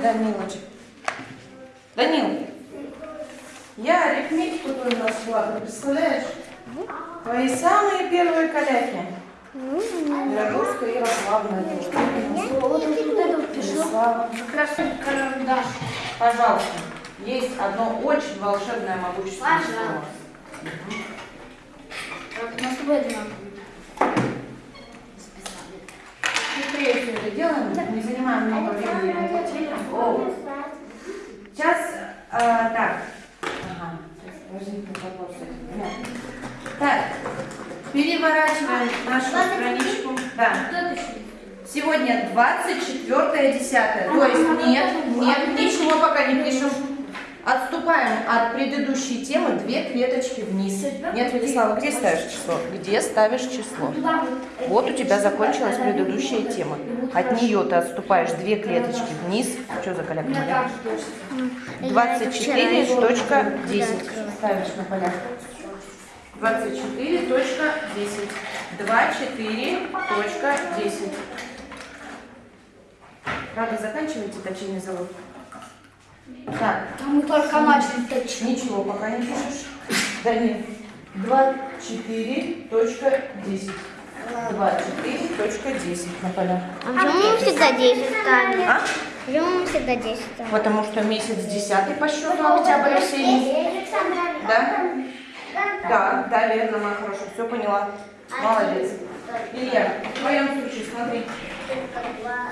Данилочек. Данил, я арифметику твою нашла, ты представляешь? Твои самые первые вот это вот пишу. Ярослава. Как раз карандаш. Пожалуйста. Есть одно очень волшебное могущественное Пожалуйста. слово. Так, у нас с тобой одинаково. Быстрее все это делаем, не занимаем много времени. О, Сейчас, э, так. Ага, возник вопрос. Понятно. Так, переворачиваем нашу страничку. Да. Сегодня 24 10 То есть нет, нет, ничего пока не пишем. Отступаем от предыдущей темы две клеточки вниз. Нет, Владислава, где ставишь число? Где ставишь число? Вот. У тебя закончилась предыдущая тема. От нее ты отступаешь две клеточки вниз. Что за коляка? меня так же точно. 24.10 ставишь на полях. 24.10. 24.10. Правда, заканчиваете точильный завод? Так, А мы только начали точно. ничего пока не пишешь. Да нет. 24.10. 24.10 на полях. А почему мы всегда 10 ставим? А? Почему мы всегда 10 ставим? Потому что месяц десятый по счету, октябрь осенний. Да? Да, да, верно, моя хорошая, все поняла. Молодец. Илья, в твоем случае, смотри.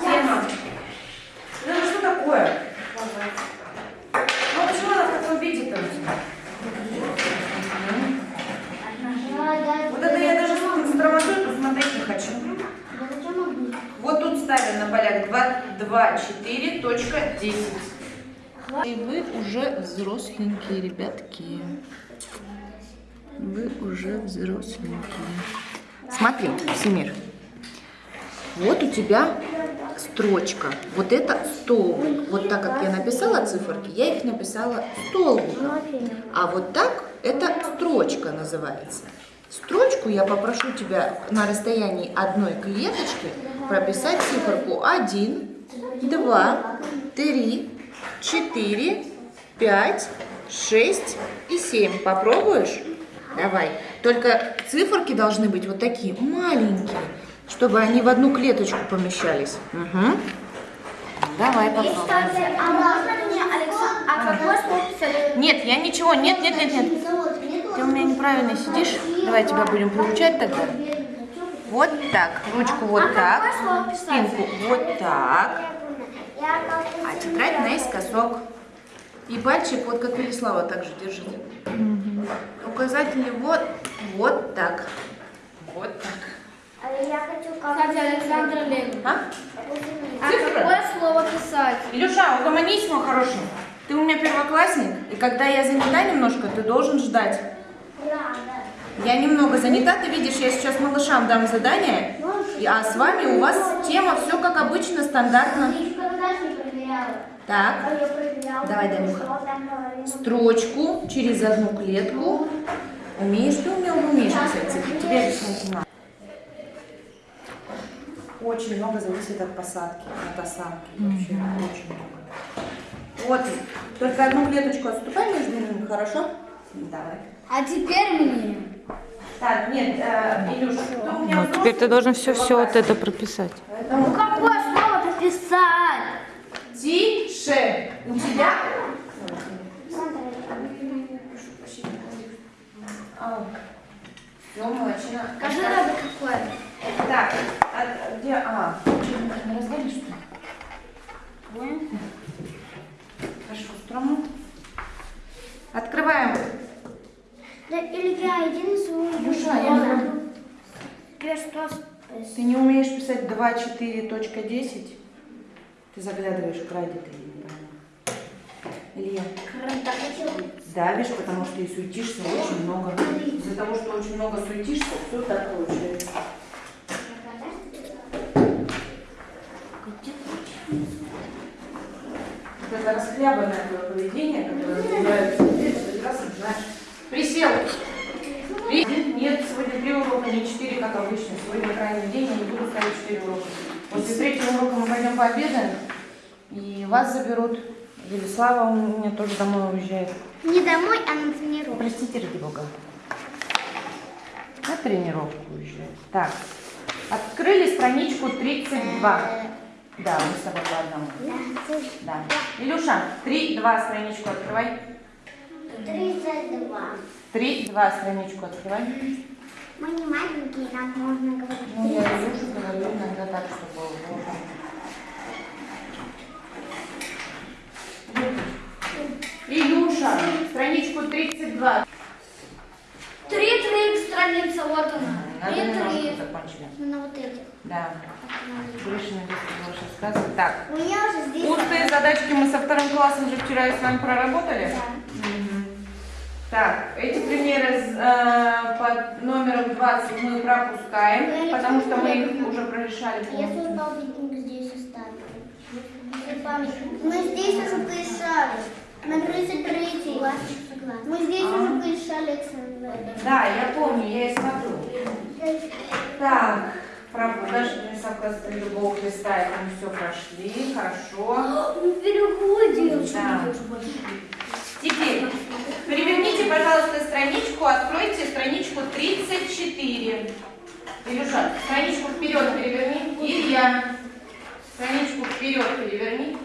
Тема. Ну это что такое? Ну почему она в таком виде-то у тебя? Вот это я строматою посмотреть не хочу. Вот тут ставим на полях 2.4.10. И вы уже взросленькие, ребятки. Вы уже взросленькие. Смотри, Семир. Вот у тебя строчка. Вот это столбик. Вот так как я написала циферки, я их написала столбиком. А вот так это строчка называется. Строчку я попрошу тебя на расстоянии одной клеточки прописать циферку 1, 2, 3, 4, 5, 6 и 7. Попробуешь? Давай. Только циферки должны быть вот такие маленькие, чтобы они в одну клеточку помещались. Угу. Давай попробуем. А можно мне, Александр, а? Нет, я ничего, нет, нет, нет, нет. Неправильно сидишь. Давай тебя будем приучать тогда. Вот так. Ручку вот так. Спинку вот так. А тетрадь наискосок. И пальчик вот как Велислава также держите. Указатели вот, вот так. Вот так. Я хочу Кстати, Александр Ленин. А? А какое слово писать? Илюша, угомонись, мой хороший. Ты у меня первоклассник, и когда я занята немножко, ты должен ждать. Я немного занята, ты видишь, я сейчас малышам дам задание, а с вами у вас тема все как обычно, стандартно. Так, Давай, Данюха. строчку через одну клетку. Умеешь ты у меня умеешь писать? Тебе. Очень много зависит от посадки, от осадки. Вообще, очень много. Вот, только одну клеточку отступай между ними, хорошо? Давай. А теперь мне. Так, нет, э, Илюш, ты у меня Ну, теперь ты должен все, все вот это прописать. Ну какое слово писать? тише. У тебя... Все, молодчина. Скажи надо какое. Так, а где... А, разгонишь, что ли? Хорошо, строму. Открываем. Да, Илья, иди на свою Илюша, я не могу. Теперь что? Ты не умеешь писать 2.4.10? Ты заглядываешь в краде, ты не понимаешь. Илья, давишь, потому что и суетишься очень много. Из-за того, что очень много суетишься, все так получается. Вот это расхлябанное твое поведение, которое называется, ты это прекрасно знаешь. Присел. При- Нет, сегодня три урока, не четыре, как обычно. Сегодня крайний день, я не буду ставить урока. После третьего урока мы пойдем пообедаем. И вас заберут. Велислава у меня тоже домой уезжает. Не домой, а на тренировку. Простите, ради бога. На тренировку уезжает. Так, открыли страничку 32. Да, мы с тобой по одному. Да. Илюша, 3-2 страничку открывай. 32. 3-2 страничку открывай. Мы не маленькие, нам можно говорить. Ну, я Илюшу говорю иногда так, чтобы было. Илюша, страничку 32. Три, три страница, вот она. Надо немножко закончили. Ну, на вот этих. Да. Гришина больше сказывать. Так, У меня уже здесь. устные задачки мы со вторым классом же вчера с вами проработали. Мгм. Так, эти примеры с, э, под номером 20 мы пропускаем, потому что мы их уже прорешали. Я свой памятник здесь памятник. Мы здесь уже порешали. На 33 Мы здесь уже порешали, Александр. Да, я помню, я и смотрю. Так, правда, даже совказ любого Христа, это мы все прошли, хорошо. Мы переходим. Да. Теперь переверните, пожалуйста, страничку, откройте страничку 34. Илюша, страничку вперед переверни. Илья, страничку вперед переверни.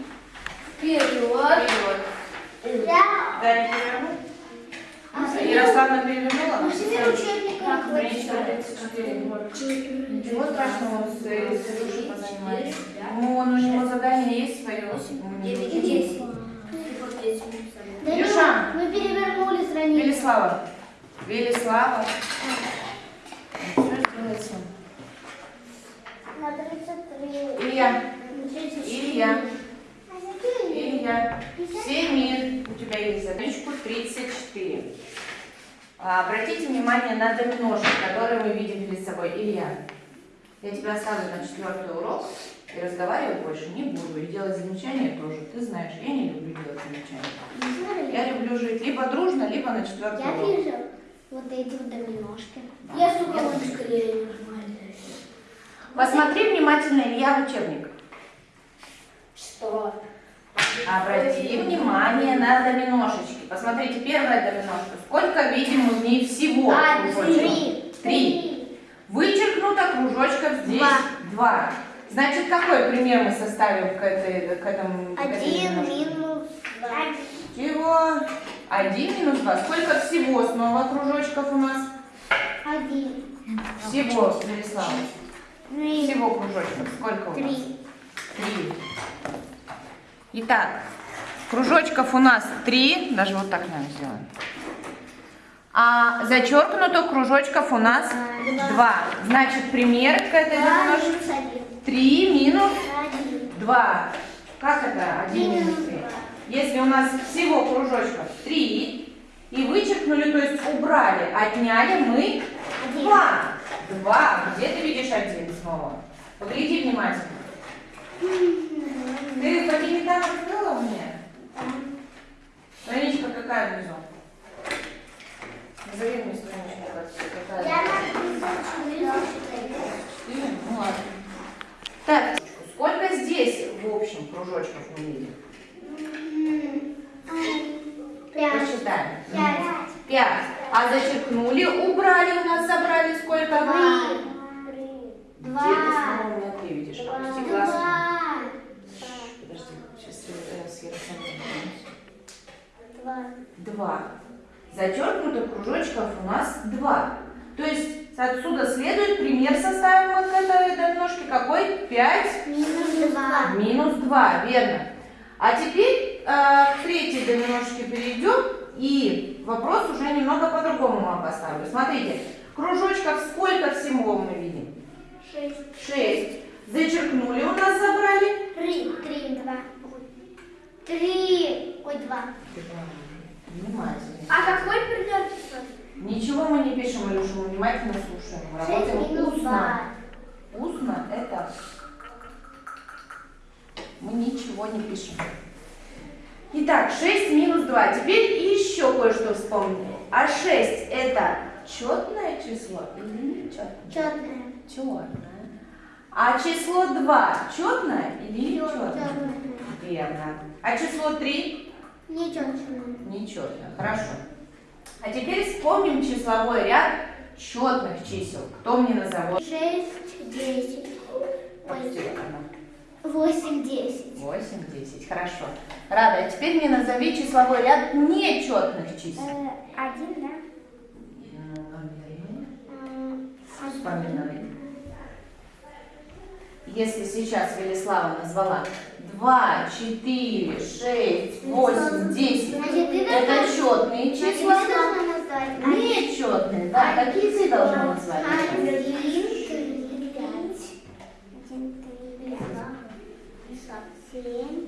Вперед. Вперед. Я Да, не переверну. Ярославна перевернула? себе учебник Страничка 34. Ничего страшного, с, с Илюшей позанимаемся. Ну, он, у него задание есть свое. Девять и десять. Да Илюша. ну, мы перевернули страницу. Велислава. Велислава. Все сделается. На 33. Илья. На 34. Илья. А? Илья. Семир. У тебя есть задачку 34. А, Обратите внимание на доминошки, которые мы видим перед собой. Илья, я тебя оставлю на четвертый урок. И разговаривать больше не буду. И делать замечания тоже. Ты знаешь, я не люблю делать замечания. Я люблю жить либо дружно, либо на четвертый Я урок. вижу вот эти вот доминошки. Я сука, он скорее нормально. Посмотри внимательно, Илья, в учебник. Что? Обрати внимание на доминошечки. Посмотрите, первая доминошка. Сколько видим в ней всего? А, три. Три. Вычеркнуто кружочков здесь Два. два. Значит, какой пример мы составим к, этой, к этому? Один минус два. Чего? Один минус два. Сколько всего снова кружочков у нас? Один. Всего, Велислава. Три. Всего кружочков. Сколько у нас? Три. Три. Итак, кружочков у нас три, даже вот так, наверное, сделаем. А зачеркнуто кружочков у нас Два. два. Значит, пример к этой Два минус. Три минус два. Как это? Один минус минус три. два. Если у нас всего кружочков три, и вычеркнули, то есть убрали, отняли мы Один. два. Два. Где ты видишь один снова? Погляди внимательно. Ты фотометан открыла у меня? Страничка какая внизу? Назови мне страничку, как- Я какая. написала Четыре? Ну ладно. Так, сколько здесь в общем кружочков мы видим? Пять. Посчитаем. Пять. Пять. А зачеркнули, убрали у нас, забрали сколько? Два. Где ты Два. снова у меня ты видишь? Опусти глаз. Два. Подожди, сейчас я с Ярославом Два. Два. Зачеркнутых кружочков у нас два. То есть отсюда следует пример составим мы к этой домножке какой? 5 Минус два. минус 2, верно. А теперь э, к третьей доминошке перейдем и вопрос уже немного по-другому вам поставлю. Смотрите, кружочков сколько всего мы видим? Шесть. 6. Зачеркнули у нас забрали? Три. Три. Два. Три. Ой, два. Внимательно. А какой писать? Ничего мы не пишем, Илюша, мы внимательно слушаем. Мы Шесть работаем устно. два. Устно это мы ничего не пишем. Итак, 6 минус 2. Теперь еще кое-что вспомнили. А 6 это четное число или нечетное? Четное. Четное. А число 2 четное или нечетное? Четное. Верно. А число 3? Ничего. Нечетное. Хорошо. А теперь вспомним числовой ряд четных чисел. Кто мне назовет? Шесть, десять. Опусти Ой, экран. Восемь, десять. 8, 10. Хорошо. Рада, а теперь мне назови числовой ряд нечетных чисел. Э, Один, да? Наверное. М, Вспоминай. Если сейчас Велислава назвала 2, 4, 6, 8, 10, Значит, ты это четные числа. Нечетные, да. Какие ты должна назвать? Один, три, пять. Один, три, пять. Семь,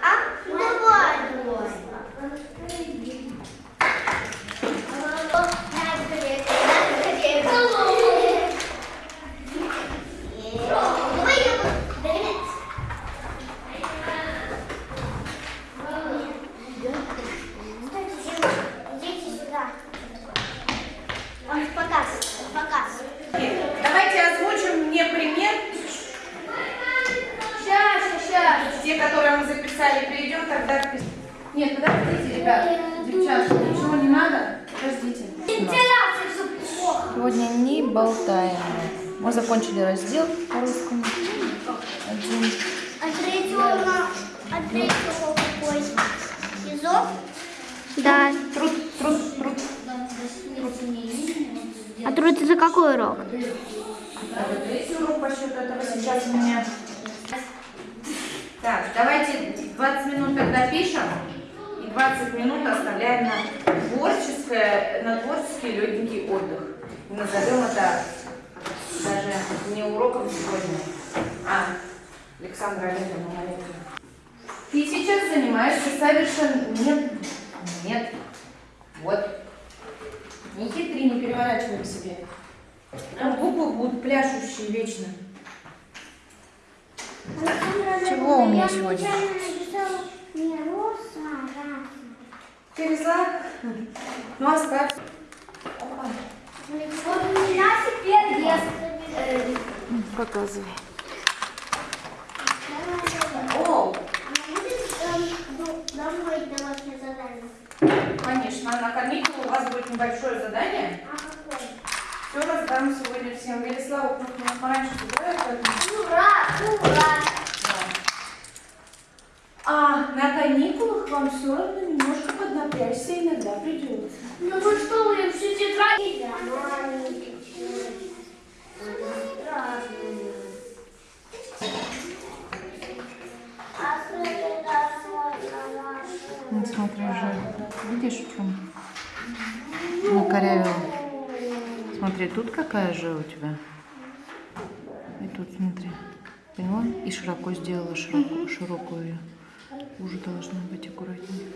А? Давай, давай. Давай я буду. Идите сюда. Он показ, показ. Давайте озвучим мне пример. Сейчас, сейчас. Те, которые мы записали, перейдем тогда к... Нет, ребят, девчатки, ничего не надо. Подождите. Вентиляция все плохо. Сегодня не болтаем. Мы закончили раздел по русскому. Один. А третьего, а третьего какой? СИЗО? Да. Труд, труд, труд. А труд за какой урок? Это третий урок по счету этого сейчас у меня. Так, давайте 20 минут тогда пишем. И 20 минут оставляем на творческое, на творческий легенький отдых. Назовем это даже не уроком сегодня, а Александра Олеговна молитва. Ты сейчас занимаешься совершенно... Нет, нет. Вот. Не хитри, не переворачивай к себе. Там буквы будут пляшущие вечно. Чего у меня сегодня? Не роса, а красная. Перезла? Ну, оставь. Вот у меня теперь есть Показывай. О, Домой домашнее задание. конечно, на каникулы у вас будет небольшое задание. А какой? Все раздам сегодня всем. Велислава нас пораньше поэтому... Ура! Ура! А на каникулах вам все равно немножко поднапрячься иногда придется. Ну вы что, вы всю тетрадь? Вот смотри, уже видишь, в чем накорявила. Смотри, тут какая же у тебя. И тут смотри. Поняла? И широко сделала широкую ее. Уже должна быть аккуратнее.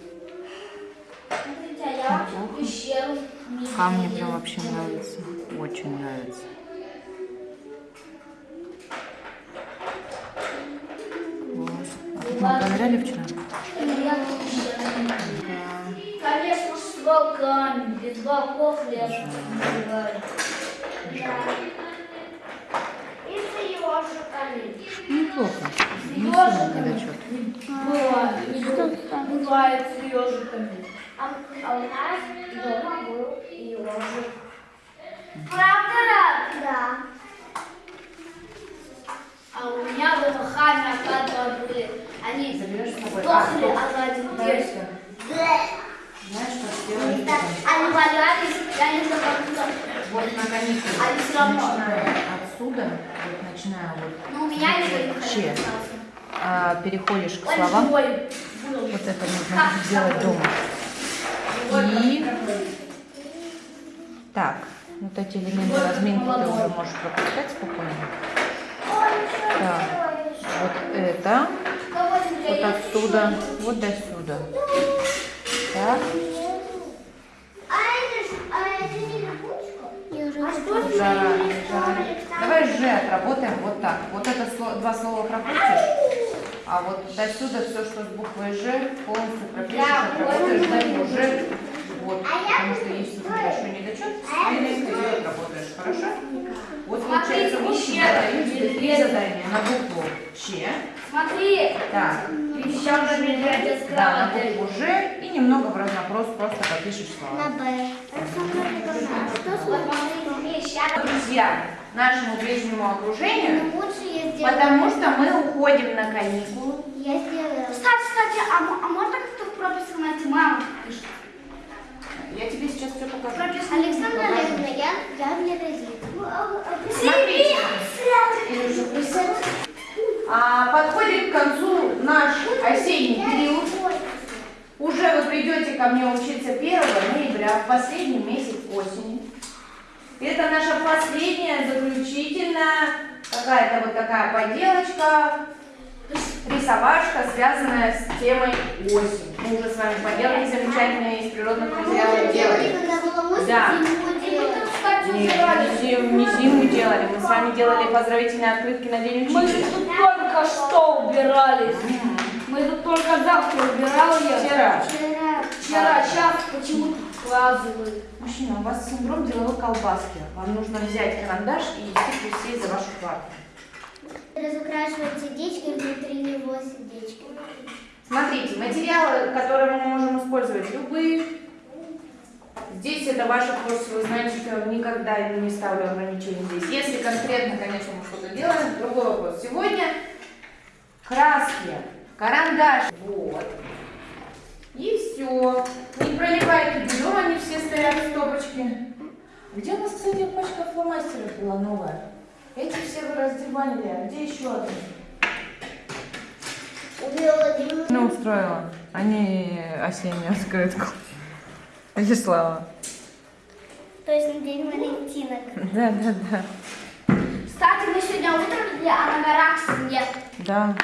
А Неплохо. видела. прям вообще нравится. Очень нравится. А тут мы проверяли вчера? Конечно, с волками, без волков ежиками. Неплохо. Не недочет. Бывает, не бывает с ежиками. А, а у нас дома был ежик. Правда? Да. А у меня в этом хаме оказывается были. Они? А, сдохли за один Знаешь, что? Знаешь, что сделать? реально забыл. Вот на каникулы. А не всё равно. Начиная отсюда, вот начиная вот, Но у меня не вообще. А, переходишь к словам. Вот это нужно сделать дома. И так, вот эти элементы разминки ты уже можешь пропускать спокойно. Так, вот это, вот отсюда, вот до сюда. Так, А а А жара, жара. Давай же отработаем вот так. Вот это два слова пропустишь. А вот до сюда все, что с буквой Ж, полностью Да, отработаешь вот. до Ж. Вот, А потому что если тут еще недочет, ты ее отработаешь, хорошо? Вот получается вот сюда три задания на букву Ч. Смотри, Так, еще же меня да, на букву Ж немного в разнопрос просто попишешь На слова. Б. А с вами? Друзья, нашему ближнему окружению, Ну, лучше я сделаю. потому что мы уходим на каникулы. Я сделаю. Кстати, кстати, а, а можно как-то в прописку найти маму? пишет? Я тебе сейчас все покажу. Прописку Александра. Олеговна, я, я в Лерезит. Смотрите, Илюша, присядь. А, подходит к концу наш осенний период. Уже вы придете ко мне учиться 1 ноября, в последний месяц осени. Это наша последняя, заключительная, какая-то вот такая поделочка, рисовашка, связанная с темой осень. Мы уже с вами поделки замечательные из природных материалов делали. Да. мы Нет, не зиму, не зиму делали, мы с вами делали поздравительные открытки на День Мы учителя. тут только что убирались. Мы тут только завтра убирал я. Вчера. Вчера. Вчера, сейчас почему-то вкладывают. Мужчина, у вас синдром деловой колбаски. Вам нужно взять карандаш и идти присесть за вашу парту. Разукрашивать сердечки, внутри него сердечки. Смотрите, материалы, которые мы можем использовать, любые. Здесь это ваш курс, вы знаете, что я никогда не ставлю ограничений здесь. Если конкретно, конечно, мы что-то делаем, другой вопрос. Сегодня краски, карандаш, вот. И все. Не проливайте берем, они все стоят в стопочке. Где у нас, кстати, пачка фломастеров была новая? Эти все вы раздевали, а где еще одна? Убила Ну, устроила. Они осеннюю открытку. Вячеслава. То есть на день Валентинок. Да, да, да. Кстати, мы сегодня утром были, а на горах снег. Да.